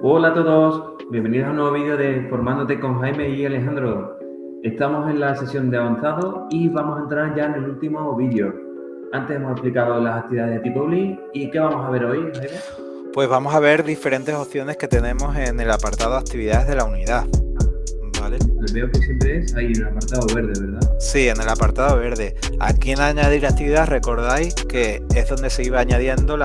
Hola a todos, bienvenidos a un nuevo vídeo de Formándote con Jaime y Alejandro. Estamos en la sesión de avanzado y vamos a entrar ya en el último vídeo. Antes hemos explicado las actividades de tipo y ¿qué vamos a ver hoy, Jaime? Pues vamos a ver diferentes opciones que tenemos en el apartado de actividades de la unidad. ¿Vale? Veo que siempre es ahí en el apartado verde, ¿verdad? Sí, en el apartado verde. Aquí en añadir actividad recordáis que es donde se iba añadiendo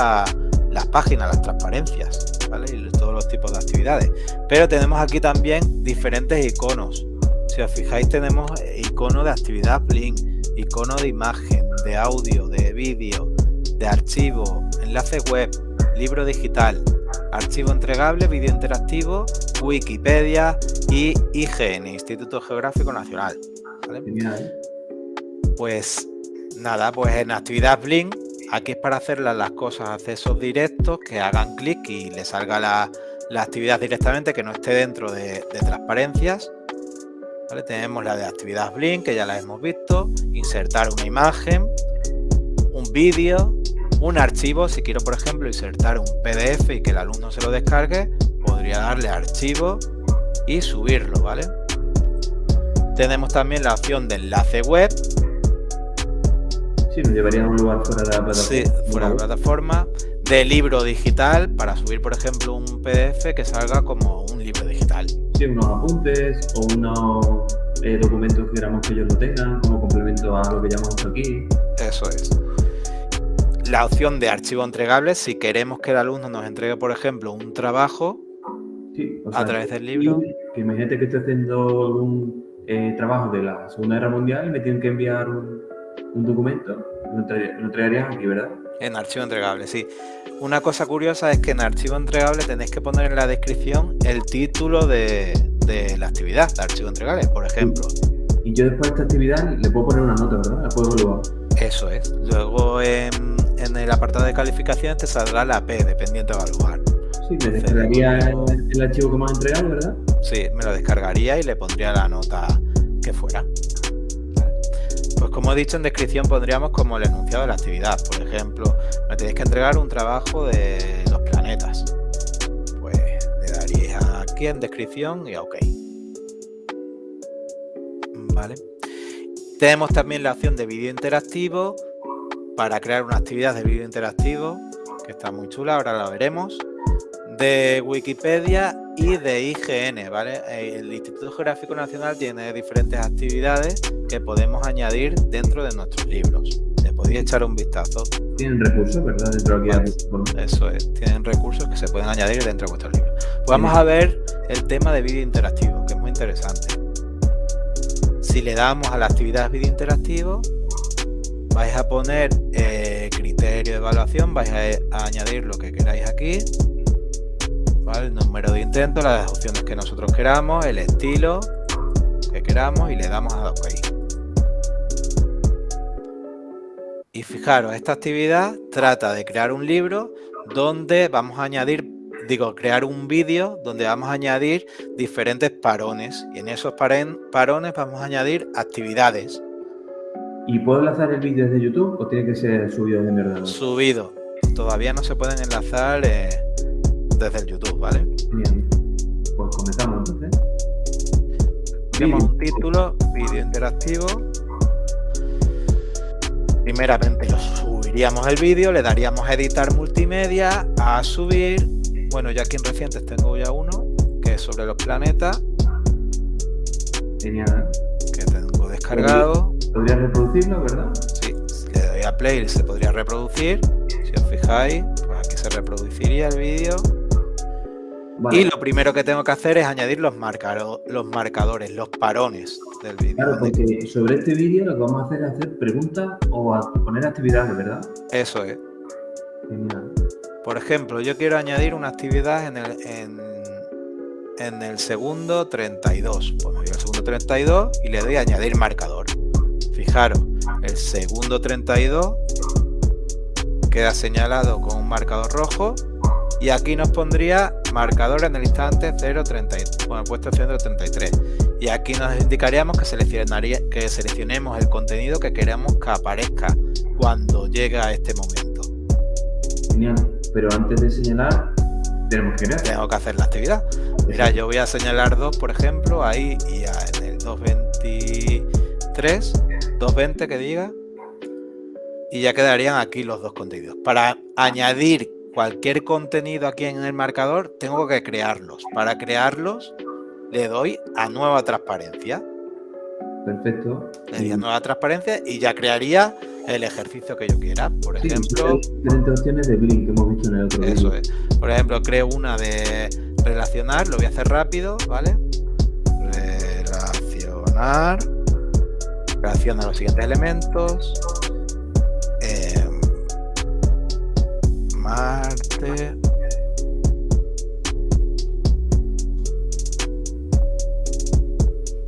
las páginas, las transparencias. Y todos los tipos de actividades. Pero tenemos aquí también diferentes iconos. Si os fijáis tenemos icono de actividad Blink, icono de imagen, de audio, de vídeo, de archivo, enlace web, libro digital, archivo entregable, vídeo interactivo, Wikipedia y IGN, Instituto Geográfico Nacional. Pues nada, pues en actividad Blink Aquí es para hacer las cosas, accesos directos, que hagan clic y le salga la, actividad directamente, que no esté dentro de, transparencias. Tenemos la de actividad Blink, que ya la hemos visto, insertar una imagen, un vídeo, un archivo, si quiero por ejemplo insertar un PDF y que el alumno se lo descargue, podría darle archivo y subirlo, ¿vale? Tenemos también la opción de enlace web, Sí, nos llevaría a un lugar fuera de la plataforma. Sí, fuera de la plataforma. De libro digital, para subir, por ejemplo, un PDF que salga como un libro digital. Sí, unos apuntes o unos eh, documentos que queramos que ellos lo tengan como complemento a lo que llamamos aquí. Eso es. La opción de archivo entregable, si queremos que el alumno nos entregue, por ejemplo, un trabajo a través del libro. Que imagínate que estoy haciendo algún eh, trabajo de la Segunda Guerra Mundial y me tienen que enviar un, un documento, lo, entregarías aquí, ¿verdad? En archivo entregable, sí. Una cosa curiosa es que en archivo entregable tenéis que poner en la descripción el título de, la actividad de archivo entregable, por ejemplo. Y yo después de esta actividad le puedo poner una nota, ¿verdad? La puedo evaluar. Eso es. Luego en, el apartado de calificaciones te saldrá la P, dependiente de evaluar. Sí, me descargaría el, archivo que me has entregado, ¿verdad? Sí, me lo descargaría y le pondría la nota que fuera. Pues como he dicho en descripción pondríamos como el enunciado de la actividad. Por ejemplo, me tenéis que entregar un trabajo de los planetas. Pues le daríais aquí en descripción y a OK. Vale. Tenemos también la opción de vídeo interactivo para crear una actividad de vídeo interactivo que está muy chula, ahora la veremos de Wikipedia y de IGN, ¿vale? El Instituto Geográfico Nacional tiene diferentes actividades que podemos añadir dentro de nuestros libros. Le podéis echar un vistazo. Tienen recursos, ¿verdad? Dentro de aquí Eso es, tienen recursos que se pueden añadir dentro de vuestros libros. Pues vamos a ver el tema de vídeo interactivo, que es muy interesante. Si le damos a la actividad vídeo interactivo, vais a poner eh, criterio de evaluación, vais a añadir lo que queráis aquí el número de intentos, las opciones que nosotros queramos, el estilo que queramos y le damos a OK. Y fijaros, esta actividad trata de crear un libro donde vamos a añadir, digo, crear un vídeo donde vamos a añadir diferentes parones y en esos parones vamos a añadir actividades. ¿Y puedo enlazar el vídeo desde YouTube o tiene que ser subido desde mi Subido. Todavía no se pueden enlazar eh, desde el YouTube, ¿vale? Bien. Pues comenzamos entonces. Tenemos un título, vídeo interactivo. Primeramente lo subiríamos el vídeo, le daríamos a editar multimedia, a subir. Bueno, ya aquí en recientes tengo ya uno, que es sobre los planetas. Genial. Que tengo descargado. Podría reproducirlo, ¿verdad? Sí, le doy a play y se podría reproducir. Si os fijáis, pues aquí se reproduciría el vídeo. Y lo primero que tengo que hacer es añadir los, los marcadores, los parones del vídeo. Claro, porque sobre este vídeo lo que vamos a hacer es hacer preguntas o poner actividades, ¿verdad? Eso es. Genial. Por ejemplo, yo quiero añadir una actividad en el, en, el segundo 32. Pues voy al segundo 32 y le doy a añadir marcador. Fijaros, el segundo 32 queda señalado con un marcador rojo y aquí nos pondría marcador en el instante 0.33, bueno, puesto 133 y aquí nos indicaríamos que, seleccionaría, que seleccionemos el contenido que queremos que aparezca cuando llegue a este momento. Genial, pero antes de señalar tenemos que. Tengo que hacer la actividad. Mira, yo voy a señalar dos, por ejemplo, ahí y en el 223, 220 que diga, y ya quedarían aquí los dos contenidos. Para añadir cualquier contenido aquí en el marcador, tengo que crearlos. Para crearlos, le doy a nueva transparencia. Perfecto. Le doy a nueva transparencia y ya crearía el ejercicio que yo quiera. Por ejemplo... Diferentes opciones de Blink que hemos visto en el otro Eso es. Por ejemplo, creo una de relacionar, lo voy a hacer rápido, ¿vale? Relacionar. Relaciona los siguientes elementos. Marte.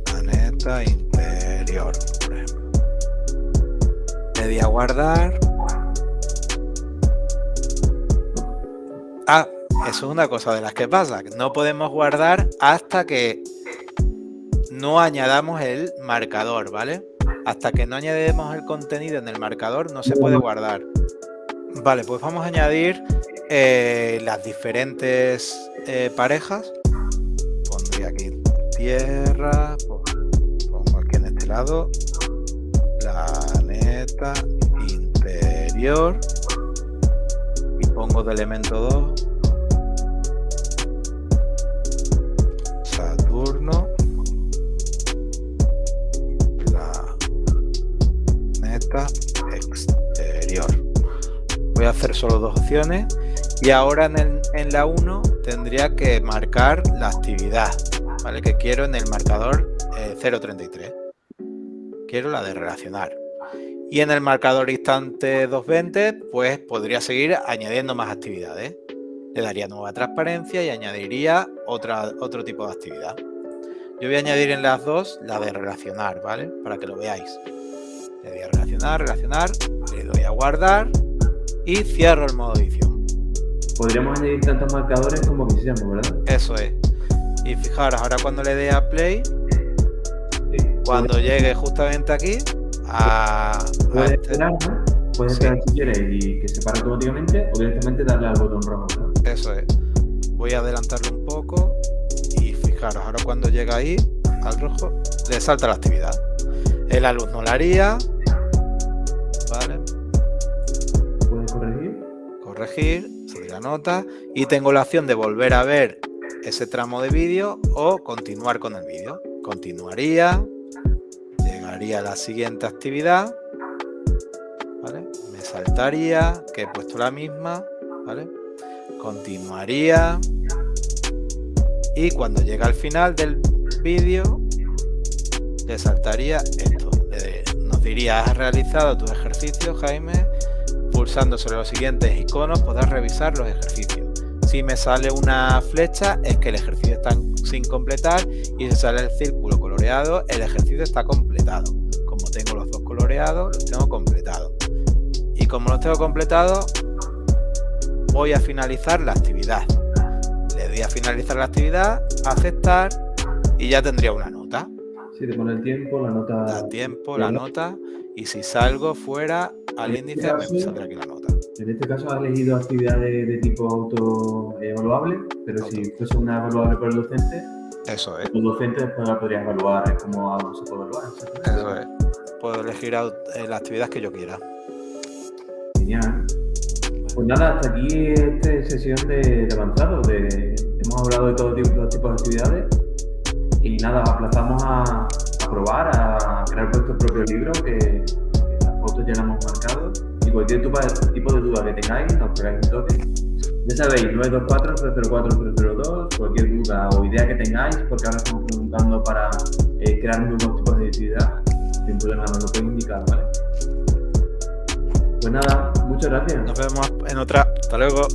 Planeta interior, por. Le a guardar. Ah, eso es una cosa de las que pasa. No podemos guardar hasta que no añadamos el marcador, ¿vale? Hasta que no añadimos el contenido en el marcador no se puede guardar. Vale, pues vamos a añadir eh, las diferentes eh, parejas. Pondría aquí tierra, pues, pongo aquí en este lado, planeta interior y pongo de elemento 2 Saturno planeta exterior voy a hacer solo dos opciones. Y ahora en, la 1 tendría que marcar la actividad ¿vale? que quiero en el marcador 033 eh, quiero la de relacionar. Y en el marcador instante 220 pues podría seguir añadiendo más actividades. Le daría nueva transparencia y añadiría otra, otro tipo de actividad. Yo voy a añadir en las dos la de relacionar vale para que lo veáis. Le doy a relacionar, relacionar. Le doy a guardar y cierro el modo edición. Podríamos añadir tantos marcadores como quisiéramos, ¿verdad? Eso es. Y fijaros, ahora cuando le dé a play, cuando llegue justamente aquí, a... Puedes este... esperar, ¿no? Puedes esperar si quieres y que se pare automáticamente o directamente darle al botón rojo, ¿verdad? Eso es. Voy a adelantarlo un poco y fijaros, ahora cuando llega ahí, al rojo, le salta la actividad. La luz no la haría, ¿vale? Corregir, subir la nota y tengo la opción de volver a ver ese tramo de vídeo o continuar con el vídeo. Continuaría, llegaría a la siguiente actividad, me saltaría, que he puesto la misma, ¿vale? continuaría y cuando llega al final del vídeo le saltaría esto. Nos diría, has realizado tu ejercicio, Jaime, Pulsando sobre los siguientes iconos podrás revisar los ejercicios. Si me sale una flecha es que el ejercicio está sin completar y si sale el círculo coloreado el ejercicio está completado. Como tengo los dos coloreados, los tengo completados. Y como los tengo completados, voy a finalizar la actividad. Le doy a finalizar la actividad, aceptar y ya tendría una nota. Si te pone el tiempo, la nota... El tiempo, la nota y si salgo fuera al este índice me saldrá aquí la nota. En este caso has elegido actividades de tipo autoevaluable, pero si fuese una evaluable por el docente, eso es. El docente después la podrías evaluar como se puede evaluar. Eso es. Puedo elegir eh, la actividad que yo quiera. Genial. Pues nada, hasta aquí esta sesión de, avanzado. De, hemos hablado de todo tipo, los tipos de actividades y nada, aplazamos a, probar, a crear vuestro propio libro, que, fotos ya las hemos marcado. Y cualquier tipo de duda que tengáis, nos pegáis un toque. Ya sabéis, 924-004-002, cualquier duda o idea que tengáis, porque ahora estamos preguntando para eh, crear nuevos tipos de actividad, sin problema nos lo podéis indicar, ¿vale? Pues nada, muchas gracias. Nos vemos en otra. Hasta luego.